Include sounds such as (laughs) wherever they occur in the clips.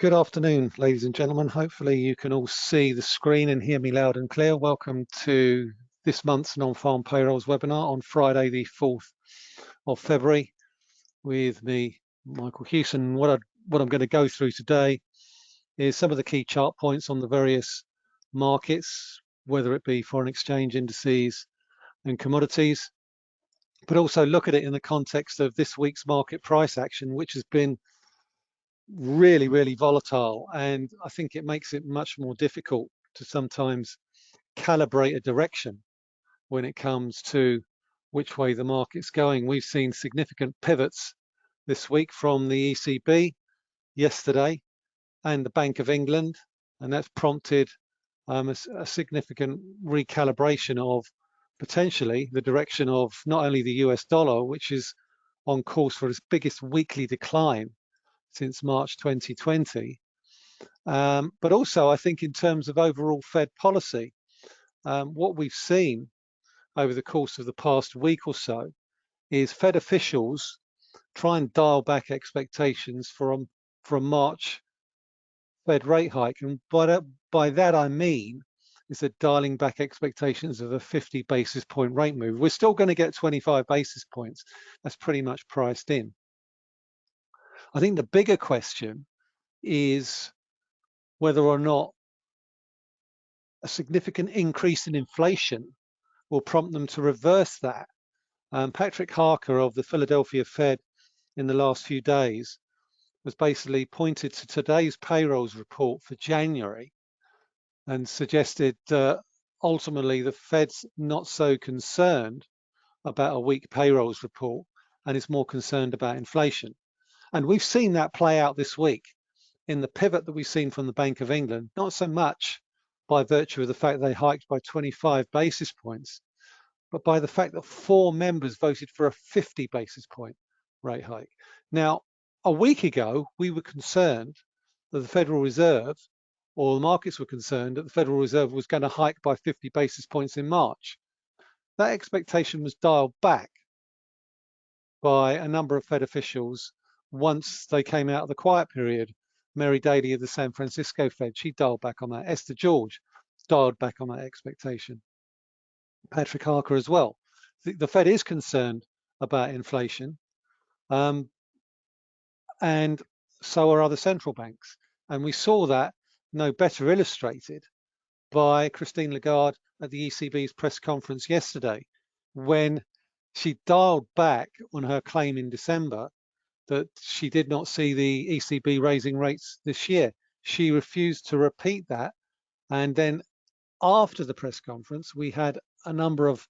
Good afternoon, ladies and gentlemen. Hopefully you can all see the screen and hear me loud and clear. Welcome to this month's non-farm payrolls webinar on Friday, the 4th of February with me, Michael Hewson. What, I, what I'm going to go through today is some of the key chart points on the various markets, whether it be foreign exchange indices and commodities, but also look at it in the context of this week's market price action, which has been really, really volatile. And I think it makes it much more difficult to sometimes calibrate a direction when it comes to which way the market's going. We've seen significant pivots this week from the ECB yesterday and the Bank of England, and that's prompted um, a, a significant recalibration of potentially the direction of not only the US dollar, which is on course for its biggest weekly decline since March 2020. Um, but also, I think in terms of overall Fed policy, um, what we've seen over the course of the past week or so is Fed officials try and dial back expectations for a, March Fed rate hike. And by that, by that I mean is that dialing back expectations of a 50 basis point rate move. We're still going to get 25 basis points. That's pretty much priced in. I think the bigger question is whether or not a significant increase in inflation will prompt them to reverse that. Um, Patrick Harker of the Philadelphia Fed in the last few days was basically pointed to today's payrolls report for January and suggested uh, ultimately the Fed's not so concerned about a weak payrolls report and is more concerned about inflation. And we've seen that play out this week in the pivot that we've seen from the Bank of England, not so much by virtue of the fact they hiked by 25 basis points, but by the fact that four members voted for a 50 basis point rate hike. Now, a week ago, we were concerned that the Federal Reserve, or the markets were concerned that the Federal Reserve was going to hike by 50 basis points in March. That expectation was dialed back by a number of Fed officials once they came out of the quiet period. Mary Daly of the San Francisco Fed, she dialed back on that. Esther George dialed back on that expectation. Patrick Harker as well. The, the Fed is concerned about inflation, um, and so are other central banks. And we saw that no better illustrated by Christine Lagarde at the ECB's press conference yesterday, when she dialed back on her claim in December that she did not see the ECB raising rates this year. She refused to repeat that. And then after the press conference, we had a number of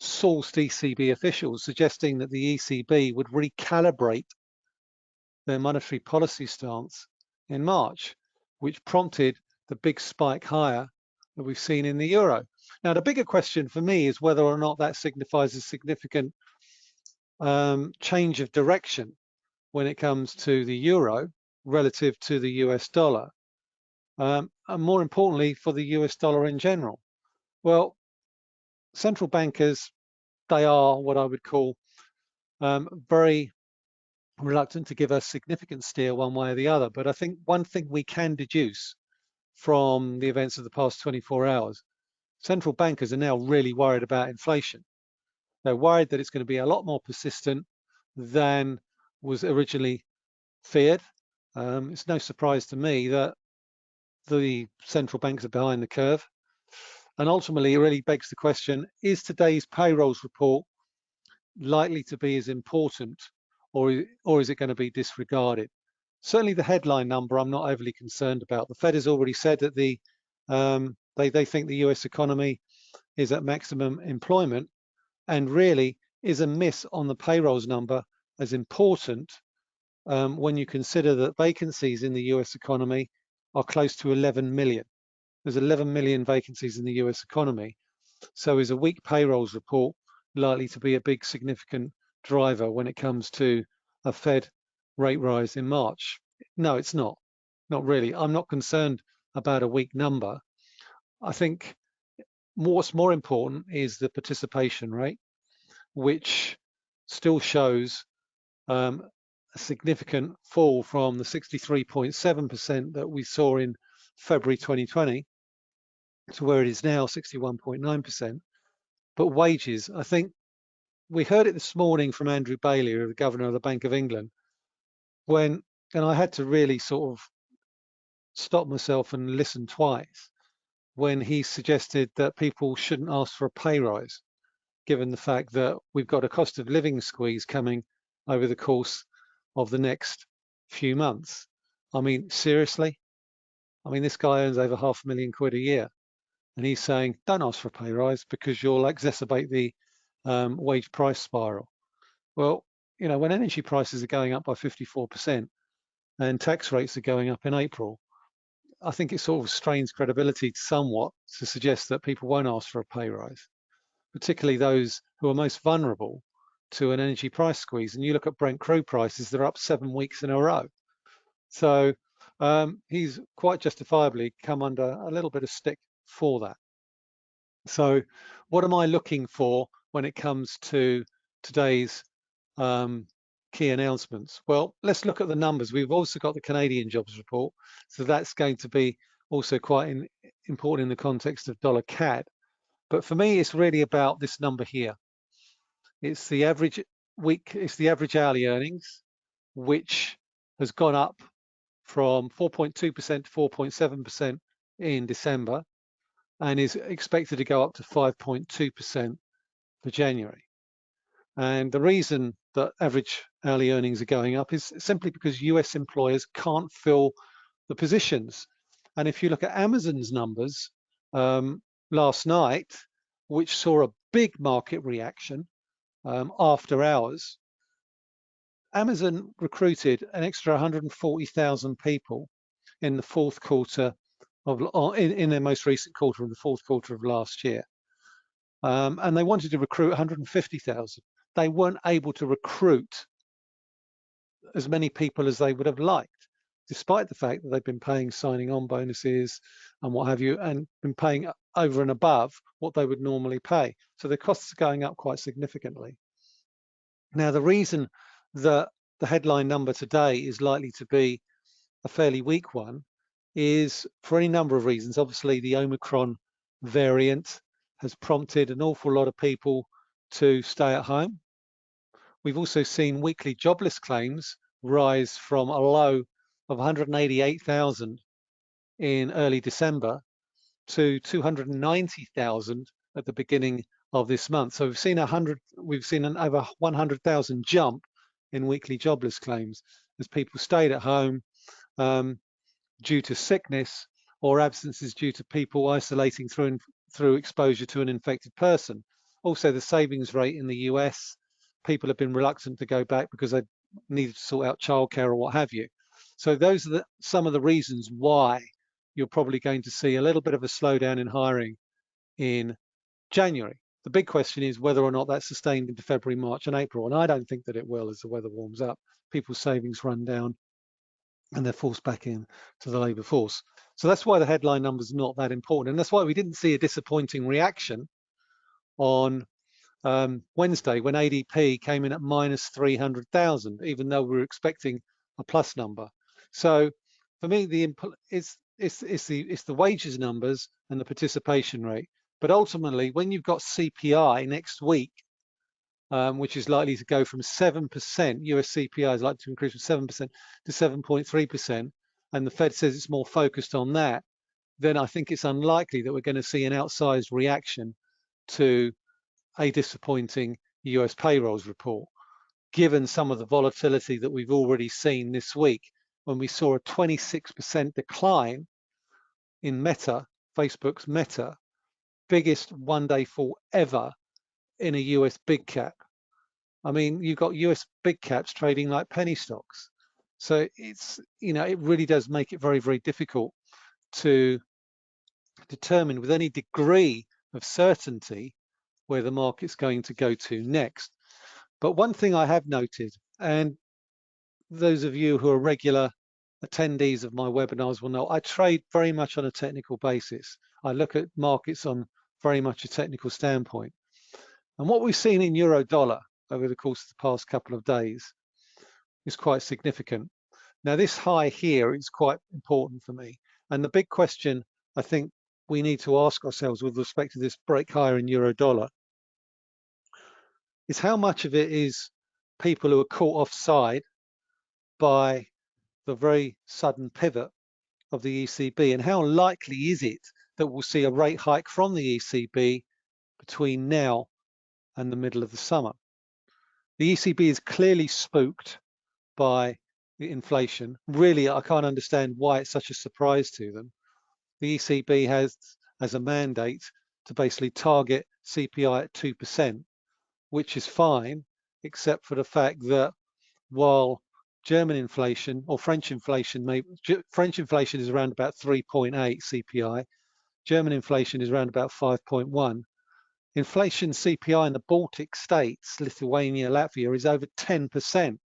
sourced ECB officials suggesting that the ECB would recalibrate their monetary policy stance in March, which prompted the big spike higher that we've seen in the euro. Now, the bigger question for me is whether or not that signifies a significant um, change of direction when it comes to the euro relative to the US dollar, um, and more importantly for the US dollar in general. Well, central bankers, they are what I would call um, very reluctant to give a significant steer one way or the other. But I think one thing we can deduce from the events of the past 24 hours, central bankers are now really worried about inflation. They're worried that it's going to be a lot more persistent than was originally feared. Um, it's no surprise to me that the central banks are behind the curve. And ultimately, it really begs the question, is today's payrolls report likely to be as important or, or is it going to be disregarded? Certainly the headline number I'm not overly concerned about. The Fed has already said that the um, they, they think the US economy is at maximum employment and really is a miss on the payrolls number as important um, when you consider that vacancies in the US economy are close to 11 million. There's 11 million vacancies in the US economy. So is a weak payrolls report likely to be a big significant driver when it comes to a Fed rate rise in March? No, it's not. Not really. I'm not concerned about a weak number. I think what's more important is the participation rate, which still shows um, a significant fall from the 63.7% that we saw in February 2020 to where it is now 61.9%. But wages, I think we heard it this morning from Andrew Bailey, the governor of the Bank of England, when, and I had to really sort of stop myself and listen twice when he suggested that people shouldn't ask for a pay rise, given the fact that we've got a cost of living squeeze coming over the course of the next few months. I mean, seriously? I mean, this guy earns over half a million quid a year. And he's saying, don't ask for a pay rise because you'll exacerbate the um, wage price spiral. Well, you know, when energy prices are going up by 54% and tax rates are going up in April, I think it sort of strains credibility somewhat to suggest that people won't ask for a pay rise, particularly those who are most vulnerable to an energy price squeeze. And you look at Brent crude prices, they're up seven weeks in a row. So um, he's quite justifiably come under a little bit of stick for that. So what am I looking for when it comes to today's um, key announcements? Well, let's look at the numbers. We've also got the Canadian jobs report. So that's going to be also quite in, important in the context of dollar CAD. But for me, it's really about this number here. It's the average week, it's the average hourly earnings, which has gone up from 4.2% to 4.7% in December and is expected to go up to 5.2% for January. And the reason that average hourly earnings are going up is simply because US employers can't fill the positions. And if you look at Amazon's numbers um, last night, which saw a big market reaction um, after hours, Amazon recruited an extra 140,000 people in the fourth quarter of in, in, their most recent quarter, in the fourth quarter of last year. Um, and they wanted to recruit 150,000. They weren't able to recruit as many people as they would have liked, despite the fact that they've been paying signing on bonuses and what have you, and been paying over and above what they would normally pay. So the costs are going up quite significantly. Now, the reason that the headline number today is likely to be a fairly weak one is for any number of reasons. Obviously, the Omicron variant has prompted an awful lot of people to stay at home. We've also seen weekly jobless claims rise from a low of 188,000 in early December to 290,000 at the beginning of this month. So we've seen a hundred, we've seen an over 100,000 jump in weekly jobless claims as people stayed at home um, due to sickness or absences due to people isolating through through exposure to an infected person. Also, the savings rate in the US, people have been reluctant to go back because they needed to sort out childcare or what have you. So those are the, some of the reasons why you're probably going to see a little bit of a slowdown in hiring in January. The big question is whether or not that's sustained into February, March and April. And I don't think that it will as the weather warms up. People's savings run down and they're forced back in to the labour force. So that's why the headline number is not that important. And that's why we didn't see a disappointing reaction on um, Wednesday when ADP came in at minus 300,000, even though we were expecting a plus number. So for me, the it's, it's, it's, the, it's the wages numbers and the participation rate. But ultimately, when you've got CPI next week, um, which is likely to go from 7%, US CPI is likely to increase from 7% to 7.3%, and the Fed says it's more focused on that, then I think it's unlikely that we're going to see an outsized reaction to a disappointing US payrolls report, given some of the volatility that we've already seen this week when we saw a 26% decline in Meta, Facebook's Meta, biggest one day fall ever in a US big cap. I mean, you've got US big caps trading like penny stocks. So it's, you know, it really does make it very, very difficult to determine with any degree of certainty where the market's going to go to next. But one thing I have noted, and those of you who are regular attendees of my webinars will know, I trade very much on a technical basis. I look at markets on very much a technical standpoint. And what we've seen in euro dollar over the course of the past couple of days, is quite significant. Now this high here is quite important for me. And the big question I think we need to ask ourselves with respect to this break higher in euro dollar is how much of it is people who are caught offside by the very sudden pivot of the ECB and how likely is it that we'll see a rate hike from the ECB between now and the middle of the summer. The ECB is clearly spooked by the inflation. Really, I can't understand why it's such a surprise to them. The ECB has as a mandate to basically target CPI at 2%, which is fine, except for the fact that while German inflation or French inflation, may, French inflation is around about 3.8 CPI, German inflation is around about 5.1. Inflation CPI in the Baltic states, Lithuania, Latvia, is over 10%.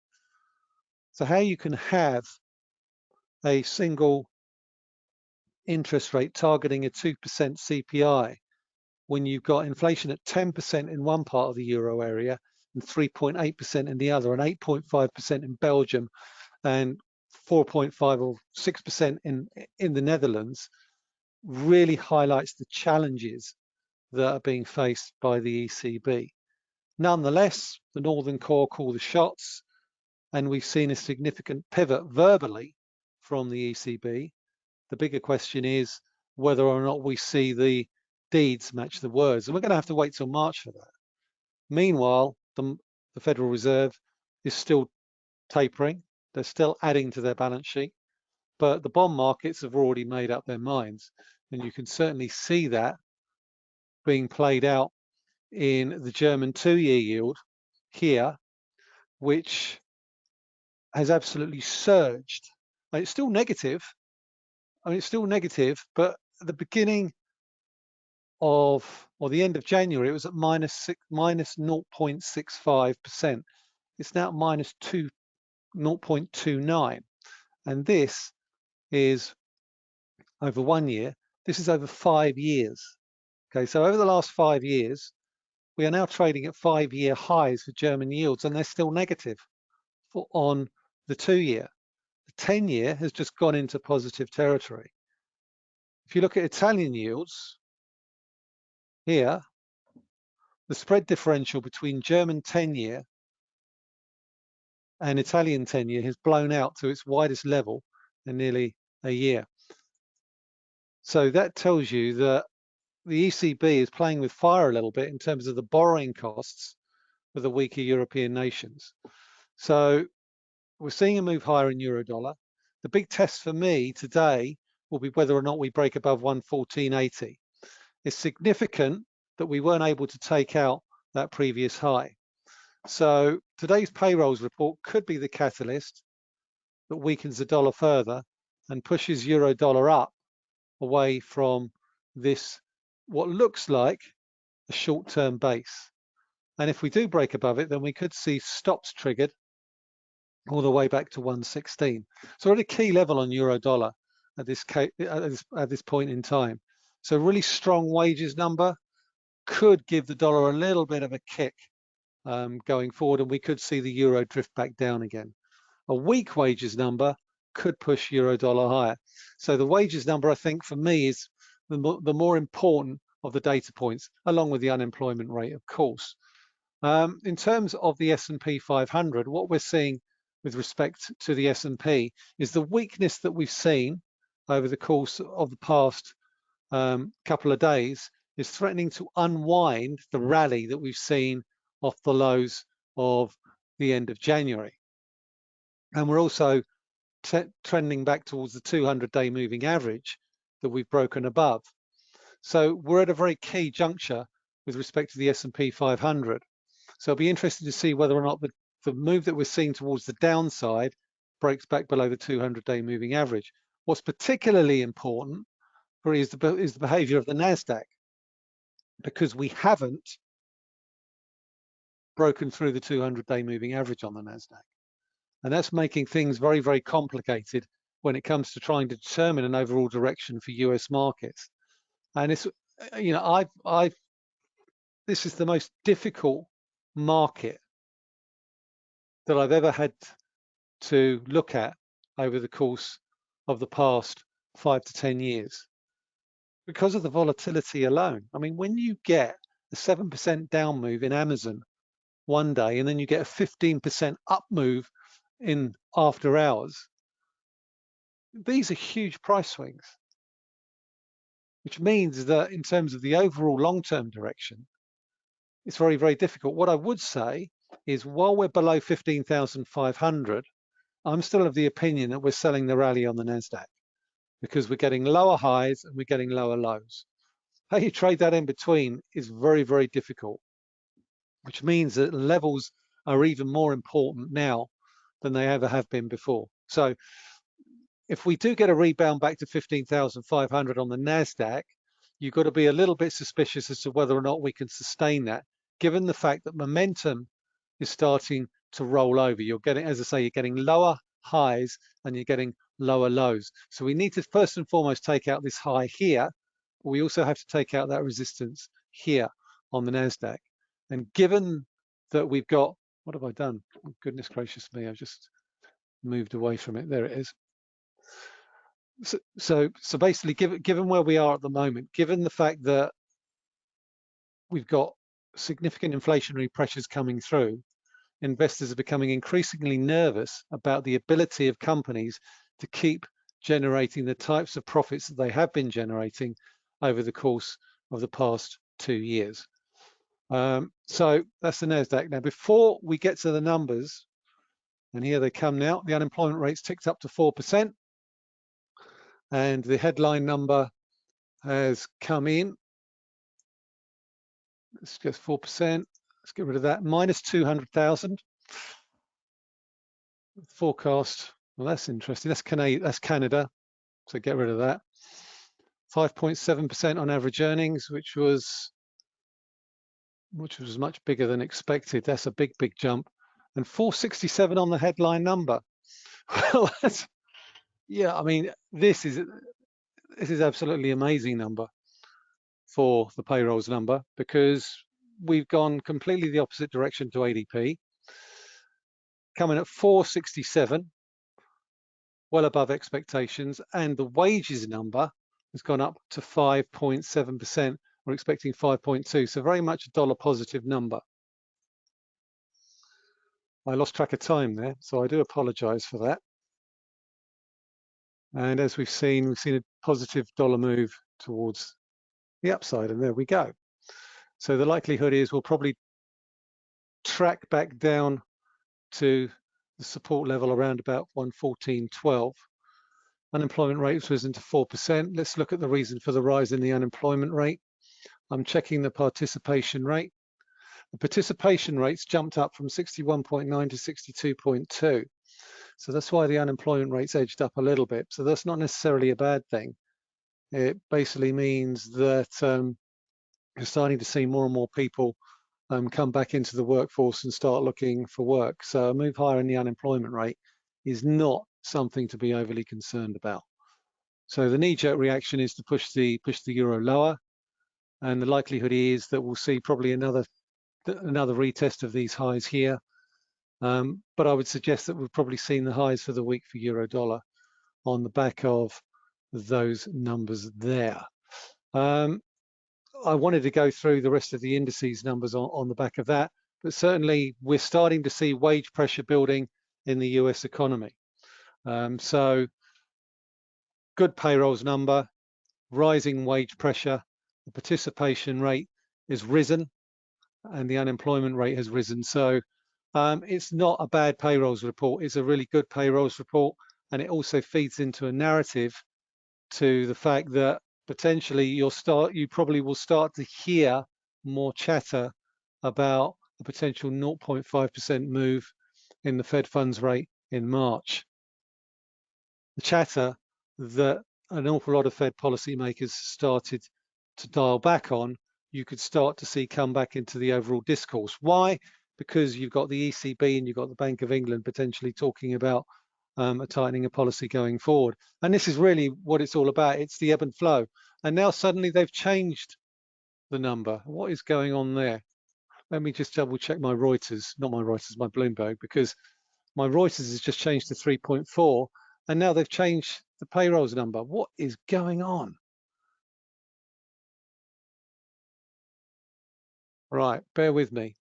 So how you can have a single interest rate targeting a 2% CPI when you've got inflation at 10% in one part of the euro area and 3.8% in the other and 8.5% in Belgium and 4.5 or 6% in, in the Netherlands really highlights the challenges that are being faced by the ECB. Nonetheless, the Northern Core call the shots and we've seen a significant pivot verbally from the ECB. The bigger question is whether or not we see the deeds match the words. And we're going to have to wait till March for that. Meanwhile, the, the Federal Reserve is still tapering. They're still adding to their balance sheet. But the bond markets have already made up their minds. And you can certainly see that being played out in the German two-year yield here, which has absolutely surged. it's still negative. I mean, it's still negative, but at the beginning of, or the end of January, it was at minus six, minus 0.65%. It's now minus two, 0.29. And this is over one year. This is over five years. Okay, so over the last five years, we are now trading at five-year highs for German yields, and they're still negative for, on the two-year. The 10-year has just gone into positive territory. If you look at Italian yields, here, the spread differential between German 10-year and Italian 10-year has blown out to its widest level in nearly a year. So that tells you that the ECB is playing with fire a little bit in terms of the borrowing costs for the weaker European nations. So we're seeing a move higher in euro dollar. The big test for me today will be whether or not we break above 114.80. It's significant that we weren't able to take out that previous high. So today's payrolls report could be the catalyst that weakens the dollar further and pushes euro dollar up away from this, what looks like a short-term base. And if we do break above it, then we could see stops triggered all the way back to 116. So at a key level on euro dollar at this, at this, at this point in time. So really strong wages number could give the dollar a little bit of a kick um, going forward, and we could see the euro drift back down again. A weak wages number could push euro dollar higher. So the wages number, I think, for me, is the more, the more important of the data points, along with the unemployment rate, of course. Um, in terms of the S&P 500, what we're seeing with respect to the S&P is the weakness that we've seen over the course of the past um, couple of days is threatening to unwind the rally that we've seen off the lows of the end of January. And we're also trending back towards the 200-day moving average that we've broken above. So we're at a very key juncture with respect to the S&P 500. So I'll be interested to see whether or not the the move that we're seeing towards the downside breaks back below the 200-day moving average. What's particularly important is the, is the behavior of the NASDAQ because we haven't broken through the 200-day moving average on the NASDAQ. And that's making things very, very complicated when it comes to trying to determine an overall direction for US markets. And it's, uh, you know, I've, I've, this is the most difficult market that I've ever had to look at over the course of the past five to 10 years because of the volatility alone. I mean, when you get a 7% down move in Amazon one day and then you get a 15% up move in after hours, these are huge price swings, which means that in terms of the overall long-term direction, it's very, very difficult. What I would say is while we're below 15,500, I'm still of the opinion that we're selling the rally on the NASDAQ because we're getting lower highs and we're getting lower lows. How you trade that in between is very, very difficult, which means that levels are even more important now than they ever have been before. So if we do get a rebound back to 15,500 on the NASDAQ, you've got to be a little bit suspicious as to whether or not we can sustain that, given the fact that momentum is starting to roll over. You're getting, as I say, you're getting lower highs and you're getting lower lows. So we need to first and foremost take out this high here, we also have to take out that resistance here on the NASDAQ. And given that we've got, what have I done? Oh, goodness gracious me, I've just moved away from it. There it is. So, so, so basically, given, given where we are at the moment, given the fact that we've got significant inflationary pressures coming through, investors are becoming increasingly nervous about the ability of companies to keep generating the types of profits that they have been generating over the course of the past two years. Um, so that's the NASDAQ. Now, before we get to the numbers, and here they come now, the unemployment rate's ticked up to 4%, and the headline number has come in. It's just 4%. Let's get rid of that. Minus 200,000. Forecast. Well, that's interesting. That's Canada. That's Canada. So get rid of that. 5.7% on average earnings, which was which was much bigger than expected. That's a big, big jump. And 467 on the headline number. (laughs) Well, that's, yeah, I mean, this is this is absolutely amazing number for the payrolls number because we've gone completely the opposite direction to ADP, coming at 467, well above expectations, and the wages number has gone up to 5.7%. We're expecting 5.2, so very much a dollar positive number. I lost track of time there, so I do apologize for that. And as we've seen, we've seen a positive dollar move towards the upside, and there we go. So the likelihood is we'll probably track back down to the support level around about 114.12. Unemployment rate risen to 4%. Let's look at the reason for the rise in the unemployment rate. I'm checking the participation rate. The participation rates jumped up from 61.9 to 62.2. So that's why the unemployment rate's edged up a little bit. So that's not necessarily a bad thing. It basically means that um, you're starting to see more and more people um, come back into the workforce and start looking for work. So a move higher in the unemployment rate is not something to be overly concerned about. So the knee-jerk reaction is to push the push the euro lower, and the likelihood is that we'll see probably another another retest of these highs here. Um, but I would suggest that we've probably seen the highs for the week for euro dollar on the back of those numbers there. Um, I wanted to go through the rest of the indices numbers on, on the back of that, but certainly we're starting to see wage pressure building in the US economy. Um, so good payrolls number, rising wage pressure, the participation rate is risen and the unemployment rate has risen. So um, it's not a bad payrolls report. It's a really good payrolls report. And it also feeds into a narrative to the fact that potentially you'll start, you probably will start to hear more chatter about a potential 0.5% move in the Fed funds rate in March. The chatter that an awful lot of Fed policymakers started to dial back on, you could start to see come back into the overall discourse. Why? Because you've got the ECB and you've got the Bank of England potentially talking about um, a tightening of policy going forward. And this is really what it's all about. It's the ebb and flow. And now suddenly they've changed the number. What is going on there? Let me just double check my Reuters, not my Reuters, my Bloomberg, because My Reuters has just changed to 3.4, and now they've changed the payrolls number. What is going on? Right, bear with me.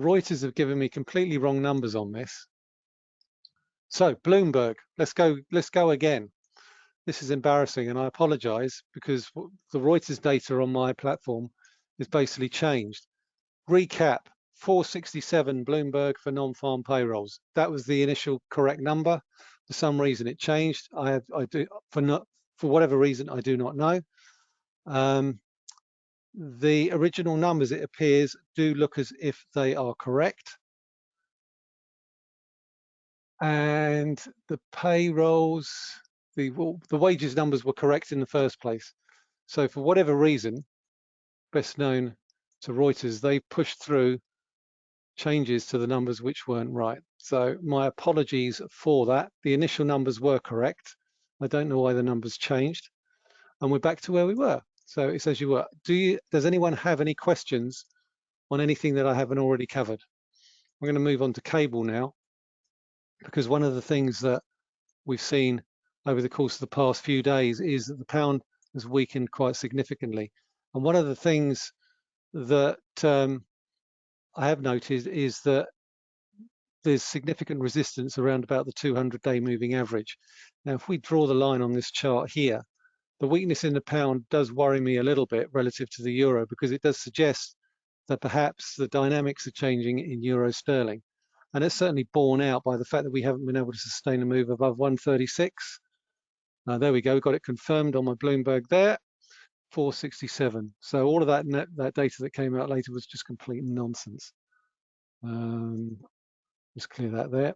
Reuters have given me completely wrong numbers on this. So Bloomberg, let's go, let's go again. This is embarrassing and I apologize because the Reuters data on my platform is basically changed. Recap, 467 Bloomberg for non-farm payrolls. That was the initial correct number. For some reason it changed. I, have, I do, for, not, for whatever reason, I do not know. Um, the original numbers, it appears, do look as if they are correct. And the payrolls, the, the wages numbers were correct in the first place. So for whatever reason, best known to Reuters, they pushed through changes to the numbers which weren't right. So my apologies for that. The initial numbers were correct. I don't know why the numbers changed. And we're back to where we were. So it says you were. Do you, does anyone have any questions on anything that I haven't already covered? We're going to move on to cable now, because one of the things that we've seen over the course of the past few days is that the pound has weakened quite significantly. And one of the things that um, I have noticed is that there's significant resistance around about the 200-day moving average. Now, if we draw the line on this chart here, the weakness in the pound does worry me a little bit relative to the euro because it does suggest that perhaps the dynamics are changing in euro sterling. And it's certainly borne out by the fact that we haven't been able to sustain a move above 136. Uh, there we go, got it confirmed on my Bloomberg there, 467. So all of that net, that data that came out later was just complete nonsense. Um, just clear that there.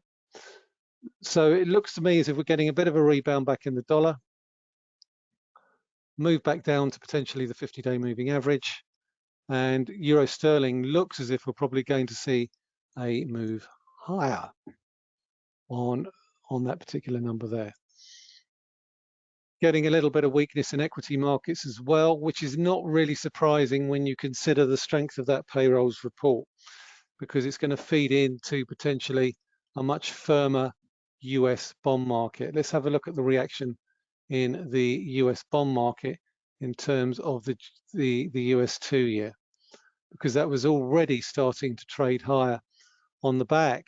So it looks to me as if we're getting a bit of a rebound back in the dollar move back down to potentially the 50-day moving average. And euro sterling looks as if we're probably going to see a move higher on, on that particular number there. Getting a little bit of weakness in equity markets as well, which is not really surprising when you consider the strength of that payrolls report, because it's going to feed into potentially a much firmer US bond market. Let's have a look at the reaction in the US bond market in terms of the, the, the US two year, because that was already starting to trade higher on the back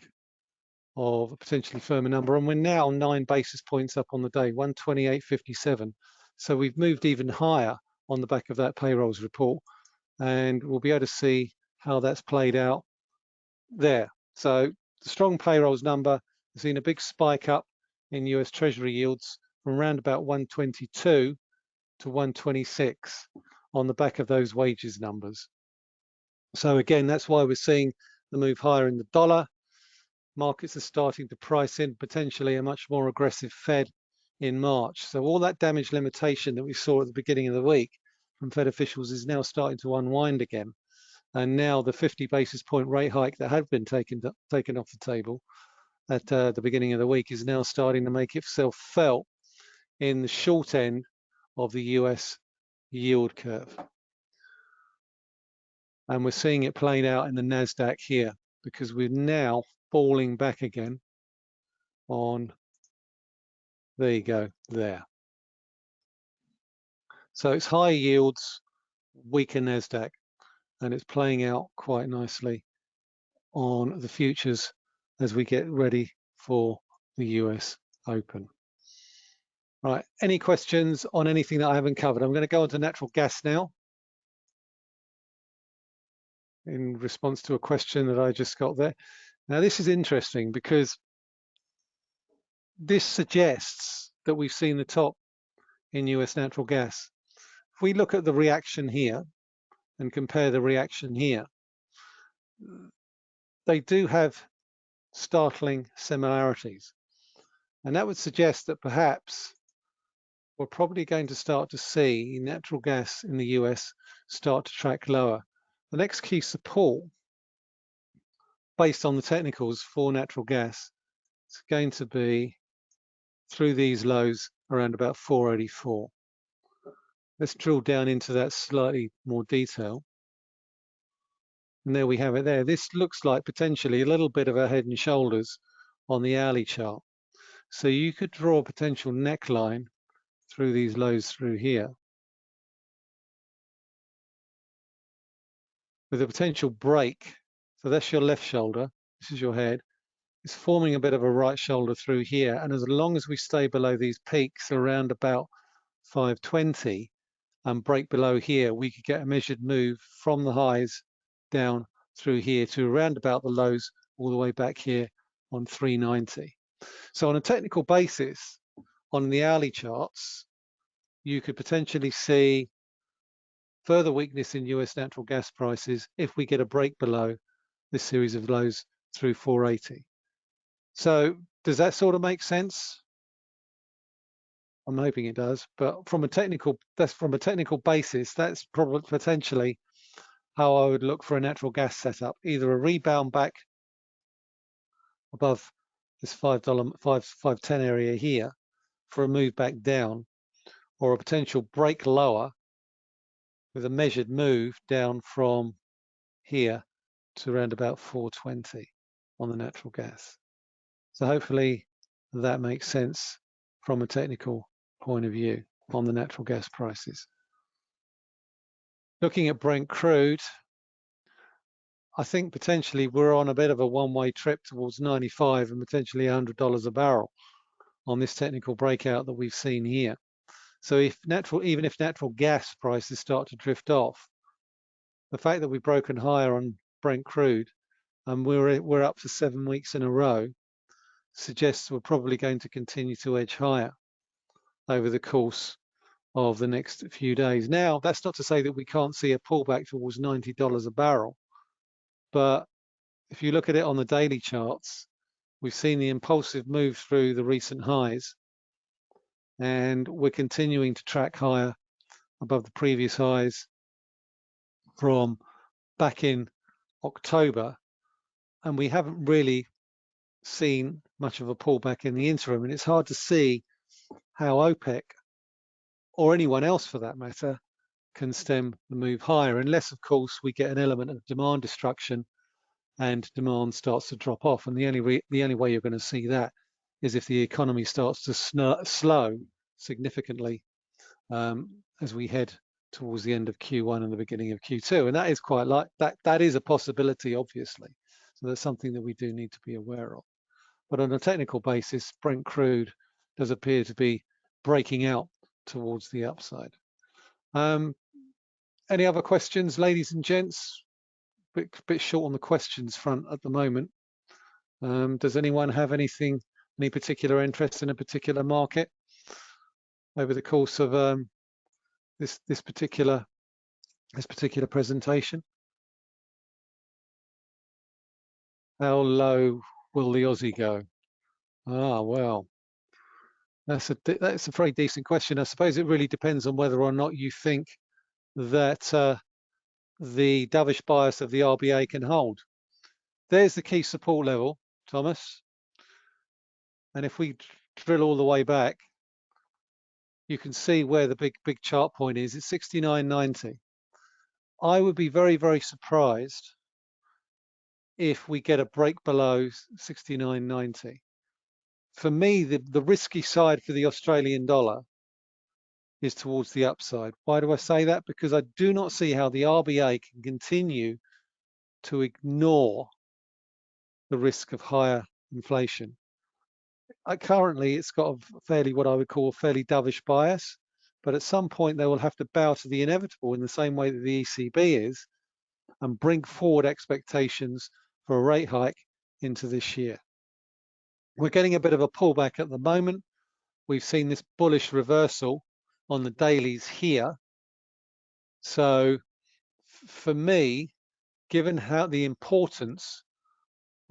of a potentially firmer number. And we're now nine basis points up on the day, 128.57. So we've moved even higher on the back of that payrolls report. And we'll be able to see how that's played out there. So the strong payrolls number has seen a big spike up in US Treasury yields from around about 122 to 126 on the back of those wages numbers. So again, that's why we're seeing the move higher in the dollar. Markets are starting to price in potentially a much more aggressive Fed in March. So all that damage limitation that we saw at the beginning of the week from Fed officials is now starting to unwind again. And now the 50 basis point rate hike that had been taken, taken off the table at uh, the beginning of the week is now starting to make itself felt in the short end of the US yield curve. And we're seeing it playing out in the NASDAQ here because we're now falling back again on, there you go, there. So it's high yields, weaker NASDAQ, and it's playing out quite nicely on the futures as we get ready for the US Open. Right, any questions on anything that I haven't covered? I'm going to go on to natural gas now in response to a question that I just got there. Now this is interesting because this suggests that we've seen the top in US natural gas. If we look at the reaction here and compare the reaction here, they do have startling similarities. And that would suggest that perhaps we're probably going to start to see natural gas in the US start to track lower. The next key support based on the technicals for natural gas is going to be through these lows around about 484. Let's drill down into that slightly more detail. And there we have it there. This looks like potentially a little bit of a head and shoulders on the hourly chart. So you could draw a potential neckline through these lows through here. With a potential break. So that's your left shoulder. This is your head. It's forming a bit of a right shoulder through here. And as long as we stay below these peaks around about 520 and break below here, we could get a measured move from the highs down through here to around about the lows all the way back here on 390. So on a technical basis, on the hourly charts, you could potentially see further weakness in US natural gas prices if we get a break below this series of lows through 480. So does that sort of make sense? I'm hoping it does, but from a technical that's from a technical basis, that's probably potentially how I would look for a natural gas setup, either a rebound back above this five dollar five five ten area here for a move back down, or a potential break lower with a measured move down from here to around about 420 on the natural gas. So hopefully that makes sense from a technical point of view on the natural gas prices. Looking at Brent crude, I think potentially we're on a bit of a one-way trip towards 95 and potentially $100 a barrel on this technical breakout that we've seen here. So if natural, even if natural gas prices start to drift off, the fact that we've broken higher on Brent crude and we're we're up for seven weeks in a row suggests we're probably going to continue to edge higher over the course of the next few days. Now, that's not to say that we can't see a pullback towards $90 a barrel, but if you look at it on the daily charts, we've seen the impulsive move through the recent highs, and we're continuing to track higher above the previous highs from back in October, and we haven't really seen much of a pullback in the interim. And it's hard to see how OPEC or anyone else for that matter can stem the move higher, unless of course we get an element of demand destruction and demand starts to drop off. And the only the only way you're going to see that is if the economy starts to slow significantly um, as we head towards the end of Q1 and the beginning of Q2. And that is quite like that. That is a possibility, obviously. So that's something that we do need to be aware of. But on a technical basis, Brent crude does appear to be breaking out towards the upside. Um, any other questions, ladies and gents? Bit, bit short on the questions front at the moment. Um, does anyone have anything, any particular interest in a particular market over the course of um, this this particular this particular presentation? How low will the Aussie go? Ah, well, that's a that's a very decent question. I suppose it really depends on whether or not you think that uh, the dovish bias of the RBA can hold. There's the key support level, Thomas. And if we drill all the way back, you can see where the big big chart point is. It's 69.90. I would be very very surprised if we get a break below 69.90. For me, the, the risky side for the Australian dollar is towards the upside. Why do I say that? Because I do not see how the RBA can continue to ignore the risk of higher inflation. Uh, currently, it's got a fairly, what I would call a fairly dovish bias, but at some point they will have to bow to the inevitable in the same way that the ECB is and bring forward expectations for a rate hike into this year. We're getting a bit of a pullback at the moment. We've seen this bullish reversal on the dailies here. So for me, given how the importance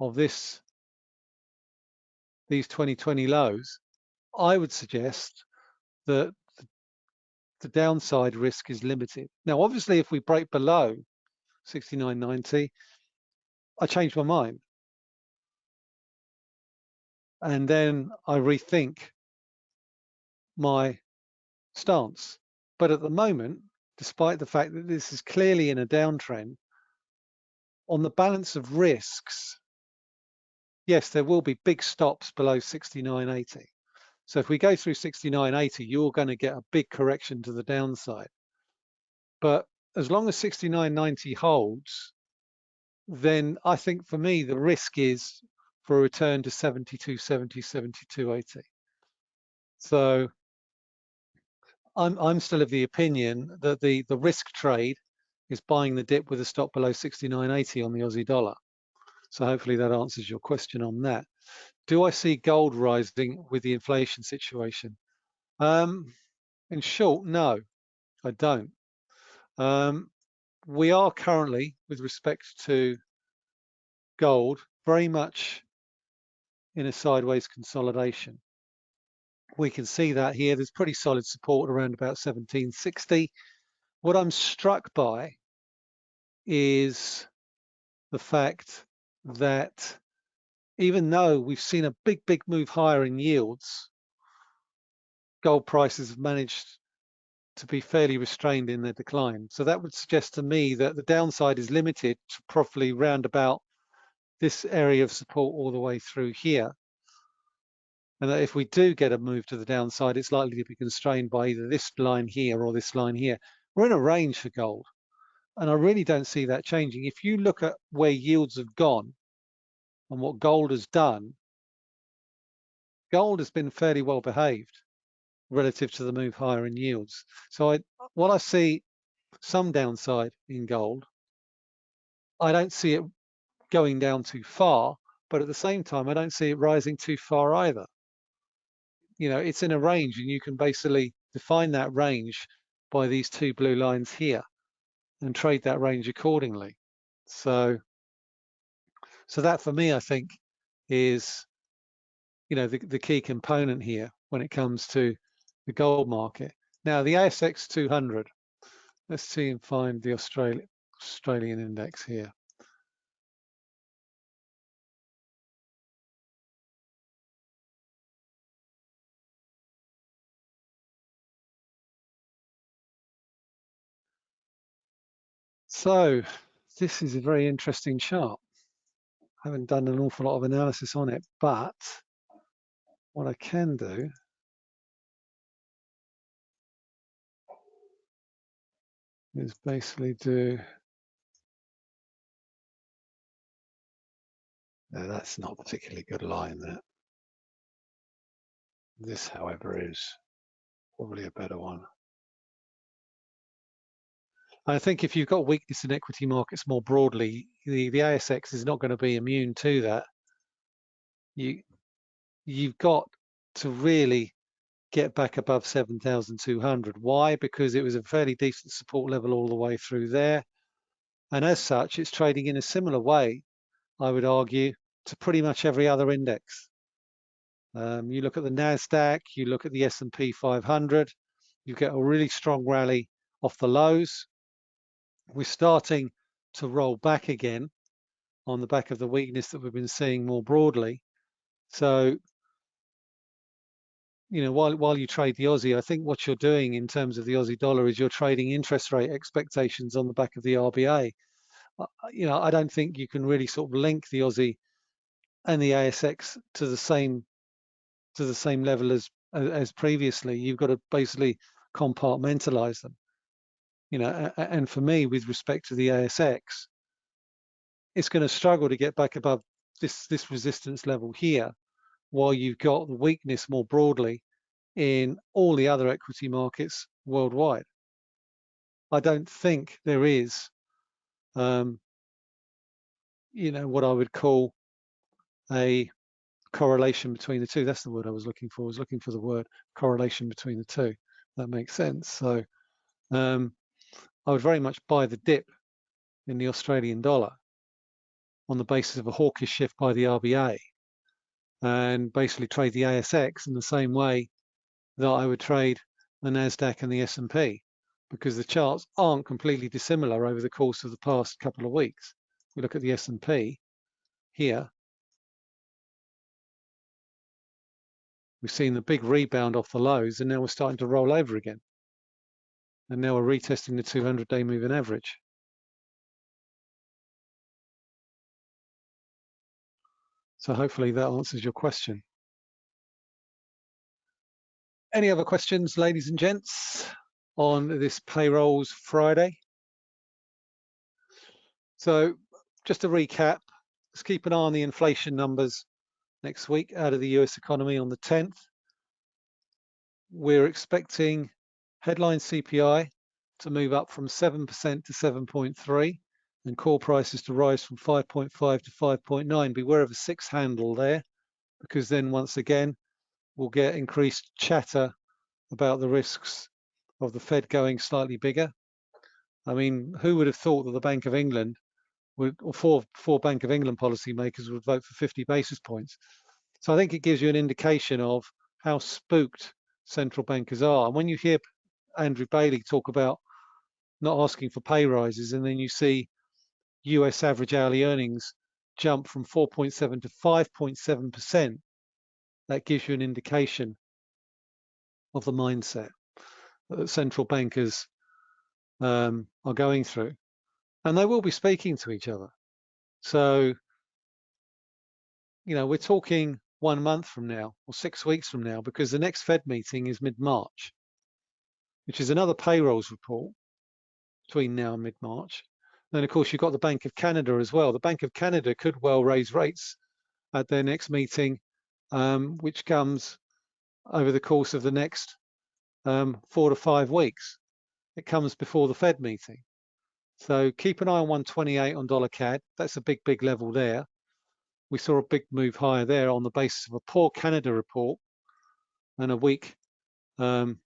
of this these 2020 lows, I would suggest that the downside risk is limited. Now, obviously, if we break below 69.90, I change my mind. And then I rethink my stance. But at the moment, despite the fact that this is clearly in a downtrend, on the balance of risks, yes, there will be big stops below 69.80. So if we go through 69.80, you're going to get a big correction to the downside. But as long as 69.90 holds, then I think for me, the risk is for a return to 72, 70, 72, 80. So I'm, I'm still of the opinion that the, the risk trade is buying the dip with a stop below 69.80 on the Aussie dollar. So hopefully that answers your question on that. Do I see gold rising with the inflation situation? Um, in short, no, I don't. Um, we are currently, with respect to gold, very much in a sideways consolidation. We can see that here. There's pretty solid support around about 1760. What I'm struck by is the fact that even though we've seen a big, big move higher in yields, gold prices have managed to be fairly restrained in their decline. So that would suggest to me that the downside is limited to probably round about this area of support all the way through here. And that if we do get a move to the downside, it's likely to be constrained by either this line here or this line here. We're in a range for gold. And I really don't see that changing. If you look at where yields have gone and what gold has done, gold has been fairly well behaved relative to the move higher in yields. So I, while I see some downside in gold, I don't see it going down too far, but at the same time, I don't see it rising too far either. You know, it's in a range and you can basically define that range by these two blue lines here and trade that range accordingly. So, so that for me, I think is, you know, the, the key component here when it comes to the gold market. Now the ASX 200, let's see and find the Australian Australian index here. So this is a very interesting chart. I haven't done an awful lot of analysis on it, but what I can do is basically do no, that's not particularly good line there. This, however, is probably a better one. I think if you've got weakness in equity markets more broadly, the, the ASX is not going to be immune to that. You, you've got to really get back above 7,200. Why? Because it was a fairly decent support level all the way through there. And as such, it's trading in a similar way, I would argue, to pretty much every other index. Um, you look at the NASDAQ, you look at the S&P 500, you get a really strong rally off the lows we're starting to roll back again on the back of the weakness that we've been seeing more broadly. So, you know, while while you trade the Aussie, I think what you're doing in terms of the Aussie dollar is you're trading interest rate expectations on the back of the RBA. You know, I don't think you can really sort of link the Aussie and the ASX to the same to the same level as as previously. You've got to basically compartmentalize them you know, and for me, with respect to the ASX, it's going to struggle to get back above this this resistance level here, while you've got the weakness more broadly in all the other equity markets worldwide. I don't think there is, um, you know, what I would call a correlation between the two. That's the word I was looking for. I was looking for the word correlation between the two. That makes sense. So, um, I would very much buy the dip in the Australian dollar on the basis of a hawkish shift by the RBA and basically trade the ASX in the same way that I would trade the NASDAQ and the S&P because the charts aren't completely dissimilar over the course of the past couple of weeks. We look at the S&P here. We've seen the big rebound off the lows and now we're starting to roll over again and now we're retesting the 200 day moving average. So hopefully that answers your question. Any other questions, ladies and gents, on this payrolls Friday? So just to recap, let's keep an eye on the inflation numbers next week out of the US economy on the 10th. We're expecting headline CPI to move up from 7% to 7.3 and core prices to rise from 5.5 to 5.9. Beware of a six handle there, because then once again, we'll get increased chatter about the risks of the Fed going slightly bigger. I mean, who would have thought that the Bank of England would, or four, four Bank of England policymakers would vote for 50 basis points? So I think it gives you an indication of how spooked central bankers are. And when you hear Andrew Bailey talk about not asking for pay rises, and then you see US average hourly earnings jump from 4.7 to 5.7%, that gives you an indication of the mindset that central bankers um, are going through. And they will be speaking to each other. So, you know, we're talking one month from now or six weeks from now because the next Fed meeting is mid-March, which is another payrolls report between now and mid-March. Then, of course, you've got the Bank of Canada as well. The Bank of Canada could well raise rates at their next meeting, um, which comes over the course of the next um, four to five weeks. It comes before the Fed meeting. So keep an eye on 128 on dollar CAD. That's a big, big level there. We saw a big move higher there on the basis of a poor Canada report and a weak um,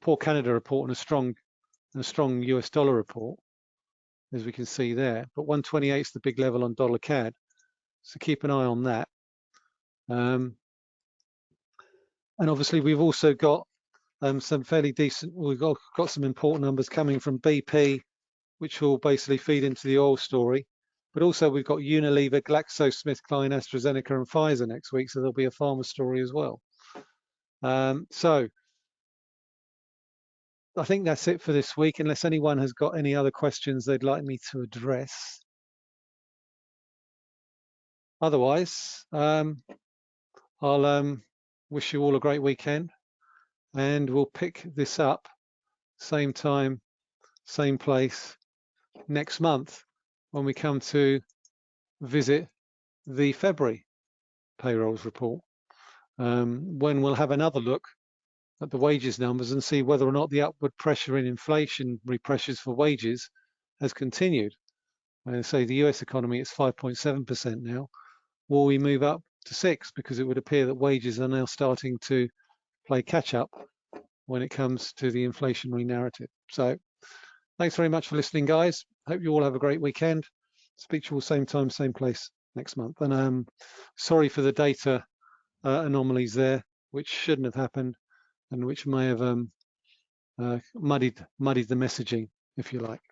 poor Canada report and a strong and a strong US dollar report, as we can see there. But 128 is the big level on dollar CAD. So keep an eye on that. Um, and obviously we've also got um, some fairly decent, we've got, got some important numbers coming from BP, which will basically feed into the oil story. But also we've got Unilever, GlaxoSmithKline, AstraZeneca and Pfizer next week, so there'll be a pharma story as well. Um, so I think that's it for this week, unless anyone has got any other questions they'd like me to address. Otherwise, um, I'll um, wish you all a great weekend and we'll pick this up same time, same place next month when we come to visit the February payrolls report, um, when we'll have another look at the wages numbers and see whether or not the upward pressure in inflationary pressures for wages has continued. And say the US economy is 5.7% now. Will we move up to six? Because it would appear that wages are now starting to play catch up when it comes to the inflationary narrative. So thanks very much for listening, guys. Hope you all have a great weekend. Speak to you all same time, same place next month. And um, sorry for the data uh, anomalies there, which shouldn't have happened and which may have um, uh, muddied muddied the messaging, if you like.